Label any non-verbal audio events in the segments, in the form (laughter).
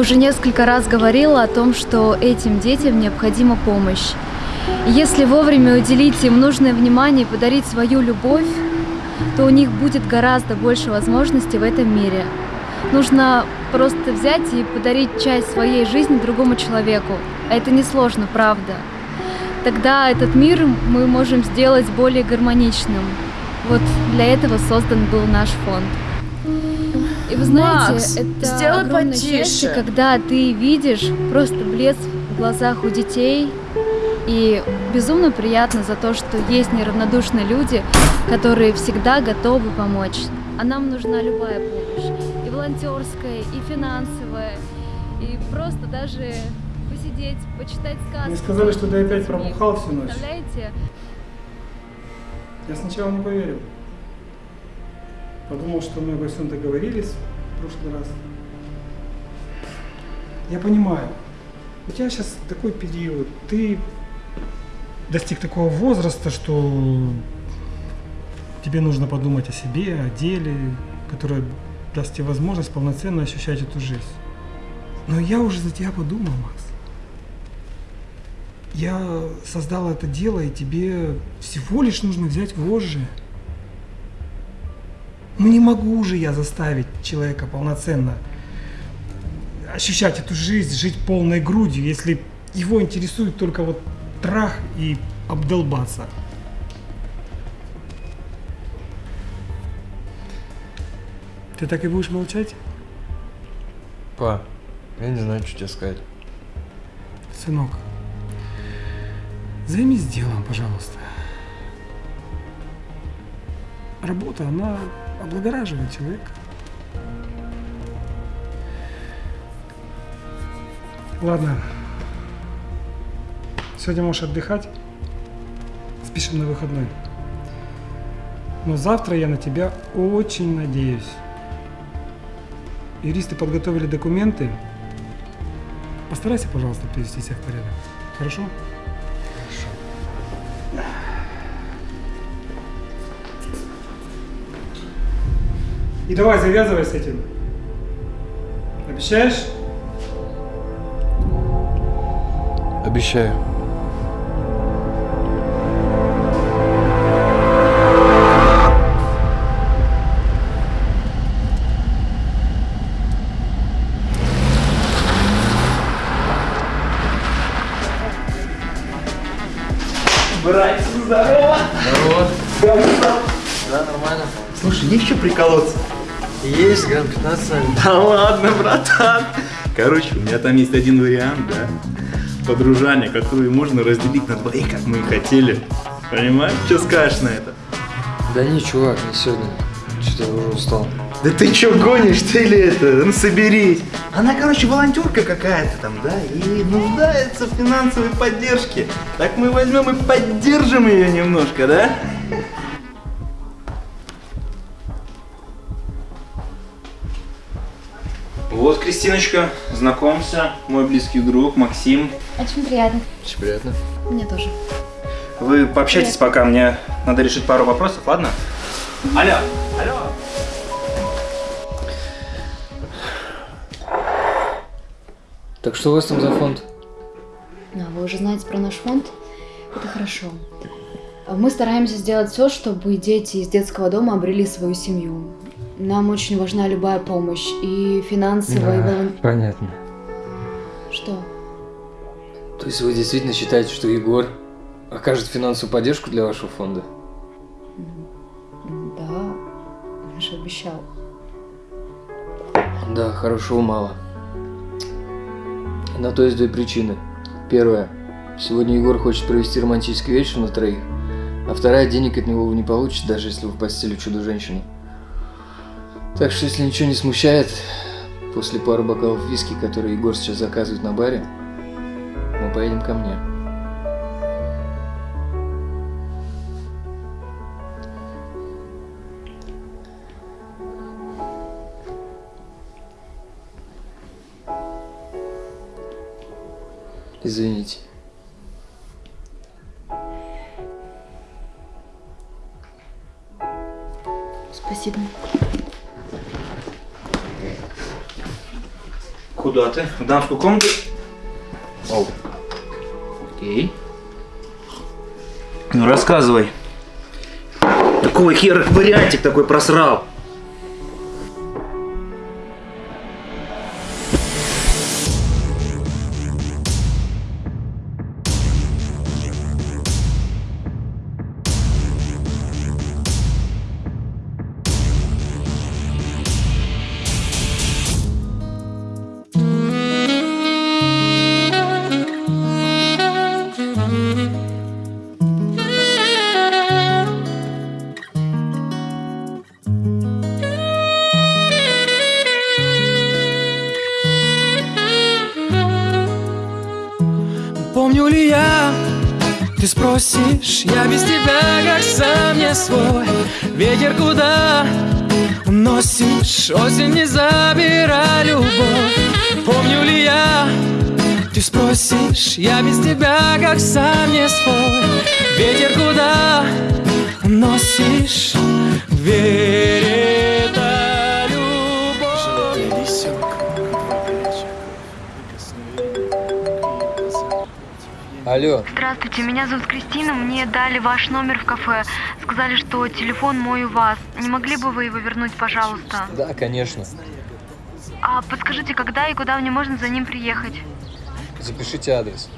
уже несколько раз говорила о том, что этим детям необходима помощь. Если вовремя уделить им нужное внимание и подарить свою любовь, то у них будет гораздо больше возможностей в этом мире. Нужно просто взять и подарить часть своей жизни другому человеку. Это несложно, правда. Тогда этот мир мы можем сделать более гармоничным. Вот для этого создан был наш фонд. И вы знаете, Макс, это сделай огромное потише. счастье, когда ты видишь просто блеск в глазах у детей. И безумно приятно за то, что есть неравнодушные люди, которые всегда готовы помочь. А нам нужна любая помощь. И волонтерская, и финансовая, и просто даже посидеть, почитать сказки. Мне сказали, что ты опять пробухал всю ночь. Представляете? Я сначала не поверил. Подумал, что мы обо всем договорились в прошлый раз. Я понимаю. У тебя сейчас такой период. Ты достиг такого возраста, что тебе нужно подумать о себе, о деле, которое даст тебе возможность полноценно ощущать эту жизнь. Но я уже за тебя подумал, Макс. Я создал это дело, и тебе всего лишь нужно взять вожжи. Ну не могу же я заставить человека полноценно ощущать эту жизнь, жить полной грудью, если его интересует только вот трах и обдолбаться. Ты так и будешь молчать? Па, я не знаю, что тебе сказать. Сынок, займись делом, пожалуйста. Работа, она облагораживает человека. Ладно. Сегодня можешь отдыхать. Спешим на выходной. Но завтра я на тебя очень надеюсь. Юристы подготовили документы. Постарайся, пожалуйста, привести себя в порядок. Хорошо? И давай завязывай с этим. Обещаешь? Обещаю. Братец, здорово! Здорово. Да, нормально. Слушай, есть что приколоться? Есть, грамм 15, наверное. Да ладно, братан. Короче, у меня там есть один вариант, да? Подружание, который можно разделить на двоих, как мы и хотели. Понимаешь? Что скажешь на это? Да не, чувак, не сегодня. Что-то я уже устал. Да ты чё гонишь, ты ли это? Ну соберись. Она, короче, волонтерка какая-то там, да, и нуждается в финансовой поддержке. Так мы возьмем и поддержим ее немножко, да? Вот, Кристиночка, знакомься, мой близкий друг Максим. Очень приятно. Очень приятно. Мне тоже. Вы пообщайтесь пока, мне надо решить пару вопросов, ладно? Алло, алло. Так что у вас там за фонд? А, вы уже знаете про наш фонд? Это хорошо. Мы стараемся сделать все, чтобы дети из детского дома обрели свою семью. Нам очень важна любая помощь. И финансовая, и волон- понятно. Что? То есть вы действительно считаете, что Егор окажет финансовую поддержку для вашего фонда? Да, он же обещал. Да, хорошего мало. На то есть две причины. Первая. Сегодня Егор хочет провести романтический вечер на троих. А вторая, денег от него вы не получите, даже если вы в постели чудо-женщины. Так что, если ничего не смущает, после пары бокалов виски, которые Егор сейчас заказывает на баре, мы поедем ко мне. Извините. Спасибо. Куда ты? В дамскую комнату? Оу. Окей. Ну рассказывай. Какого хера вариантик такой просрал? Спросишь, я без тебя как сам не свой. Ветер куда уносишь, осень не забирай любовь. Помню ли я, ты спросишь, я без тебя как сам не свой. Ветер куда уносишь, верит Алло, Здравствуйте, меня зовут Кристина, мне дали ваш номер в кафе. Сказали, что телефон мой у вас. Не могли бы вы его вернуть, пожалуйста? да, конечно. А подскажите, когда и куда мне можно за ним приехать? Запишите адрес.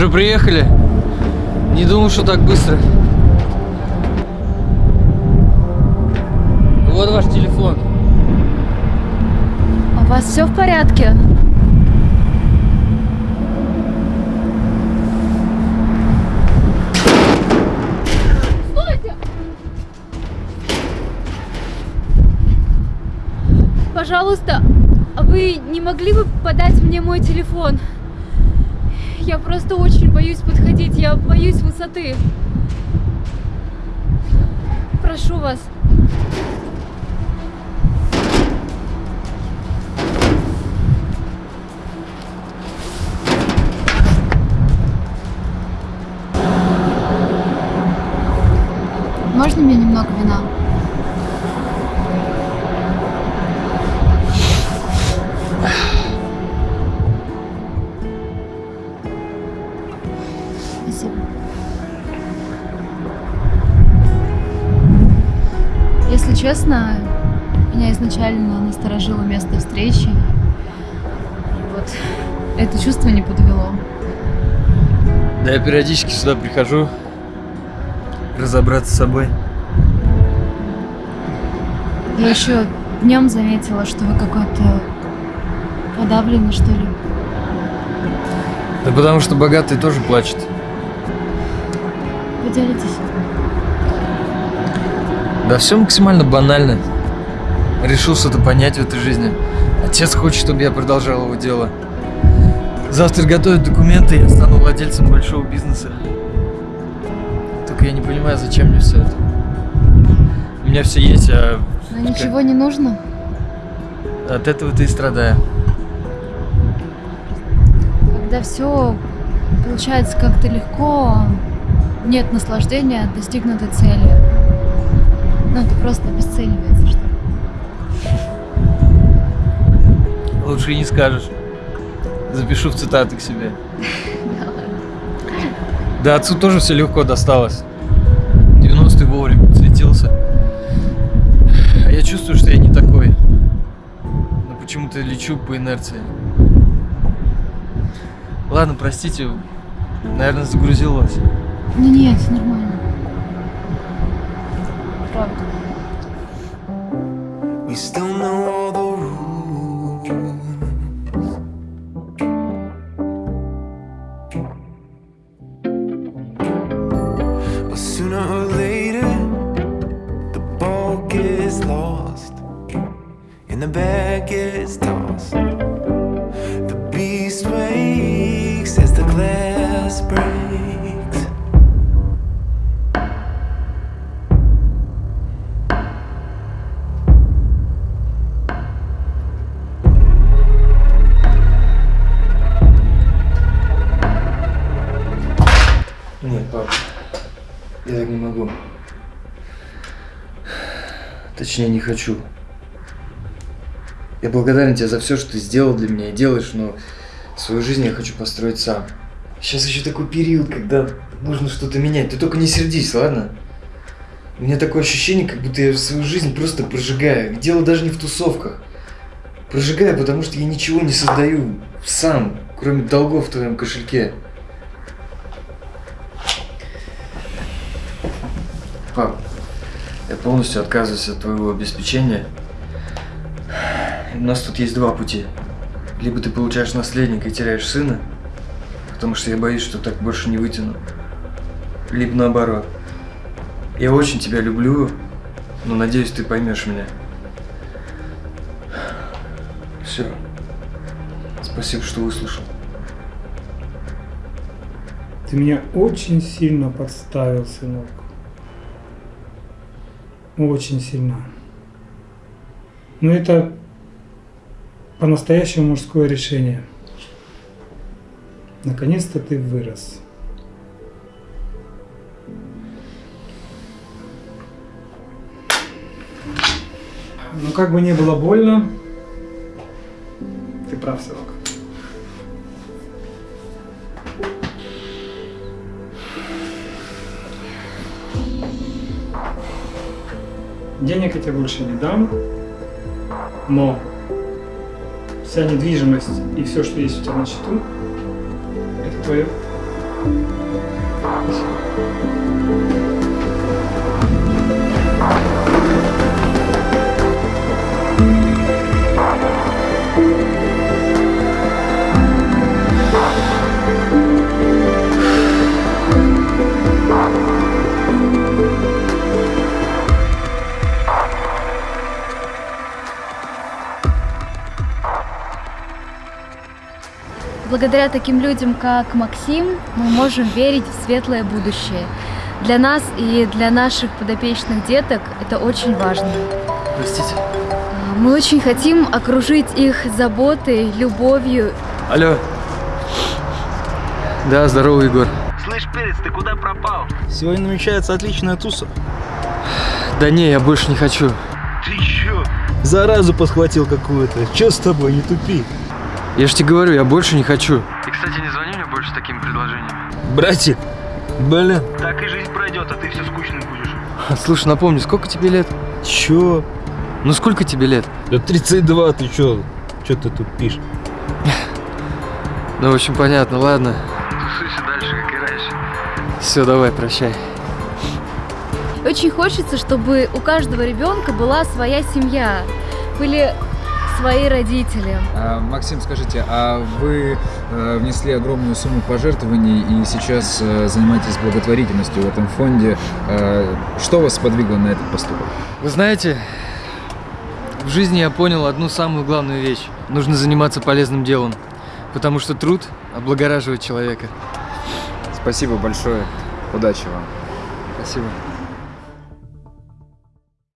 Уже приехали? Не думал, что так быстро. Вот ваш телефон. У вас все в порядке? Стойте! Пожалуйста, а вы не могли бы подать мне мой телефон? Я просто очень боюсь подходить, я боюсь высоты. Прошу вас. Можно мне немного вина? Изначально насторожило место встречи. И вот это чувство не подвело. Да я периодически сюда прихожу разобраться с собой. Я еще днем заметила, что вы какой-то подавленный, что ли. Да потому что богатый тоже плачет. Поделитесь. Да все максимально банально. Решил что-то понять в этой жизни. Отец хочет, чтобы я продолжал его дело. Завтра готовят документы, я стану владельцем большого бизнеса. Только я не понимаю, зачем мне все это. меня все есть, а Но ничего не нужно. от этого ты и страдаю. Когда все получается как-то легко, нет наслаждения от достигнутой цели. Ну, это просто обесценивается, что ли. Лучше и не скажешь. Запишу в цитаты к себе. Да, отцу тоже все легко досталось. 90-й вовремя подсветился. А я чувствую, что я не такой. Но почему-то лечу по инерции. Ладно, простите, наверное, загрузил вас. Ну нет, нормально. Правда. We still know Точнее, не хочу. Я благодарен тебе за все, что ты сделал для меня и делаешь, но свою жизнь я хочу построить сам. Сейчас еще такой период, когда нужно что-то менять. Ты только не сердись, ладно? У меня такое ощущение, как будто я свою жизнь просто прожигаю. Дело даже не в тусовках. Прожигаю, потому что я ничего не создаю сам, кроме долгов в твоем кошельке. Полностью отказываюсь от твоего обеспечения. У нас тут есть два пути. Либо ты получаешь наследника и теряешь сына, потому что я боюсь, что так больше не вытяну. Либо наоборот. Я очень тебя люблю, но надеюсь, ты поймешь меня. Все. Спасибо, что выслушал. Ты меня очень сильно подставил, сынок. Очень сильно. Но это по-настоящему мужское решение. Наконец-то ты вырос. Но как бы не было больно, ты прав, сынок. Денег я тебе больше не дам, но вся недвижимость и все, что есть у тебя на счету, это твое. Благодаря таким людям, как Максим, мы можем верить в светлое будущее. Для нас и для наших подопечных деток это очень важно. Простите. Мы очень хотим окружить их заботой, любовью. Алло. Да, здорово, Егор. Слышь, Перец, ты куда пропал? Сегодня намечается отличная туса. Да не, я больше не хочу. Ты чё? Заразу подхватил какую-то. Чё с тобой, не тупи. Я же тебе говорю, я больше не хочу. И, кстати, не звони мне больше с такими предложениями. Братик, блин. Так и жизнь пройдет, а ты все скучным будешь. (laughs) Слушай, напомни, сколько тебе лет? Чё? Ну сколько тебе лет? Да 32, ты чё? Чё ты тут пишешь? Ну, в общем, понятно, ладно. Тусуйся дальше, как и раньше. Все, давай, прощай. Очень хочется, чтобы у каждого ребенка была своя семья, были свои родители. А, Максим, скажите, а вы э, внесли огромную сумму пожертвований и сейчас э, занимаетесь благотворительностью в этом фонде. Э, Что вас подвигло на этот поступок? Вы знаете, в жизни я понял одну самую главную вещь. Нужно заниматься полезным делом. Потому что труд облагораживает человека. Спасибо большое. Удачи вам. Спасибо.